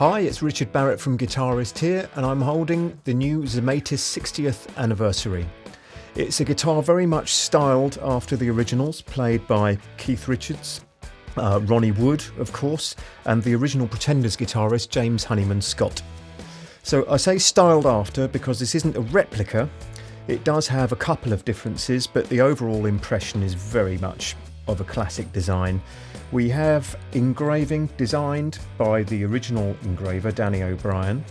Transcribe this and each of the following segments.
Hi, it's Richard Barrett from Guitarist here, and I'm holding the new Zemaitis 60th anniversary. It's a guitar very much styled after the originals, played by Keith Richards, uh, Ronnie Wood, of course, and the original Pretenders guitarist James Honeyman Scott. So I say styled after because this isn't a replica. It does have a couple of differences, but the overall impression is very much of a classic design. We have engraving designed by the original engraver, Danny O'Brien.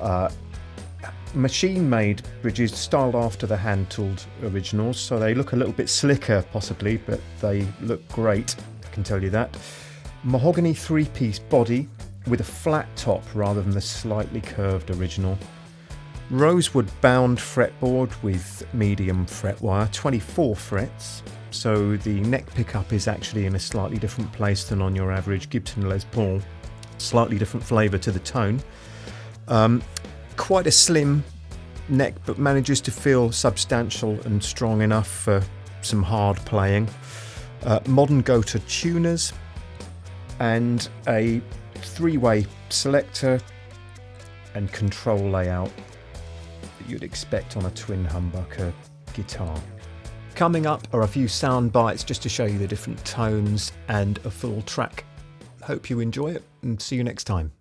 Uh, machine made bridges styled after the hand tooled originals, so they look a little bit slicker possibly, but they look great, I can tell you that. Mahogany three piece body with a flat top rather than the slightly curved original. Rosewood bound fretboard with medium fret wire, 24 frets, so the neck pickup is actually in a slightly different place than on your average Gibson Les Paul. Slightly different flavour to the tone. Um, quite a slim neck, but manages to feel substantial and strong enough for some hard playing. Uh, modern Gotoh tuners and a three-way selector and control layout that you'd expect on a twin humbucker guitar. Coming up are a few sound bites just to show you the different tones and a full track. Hope you enjoy it and see you next time.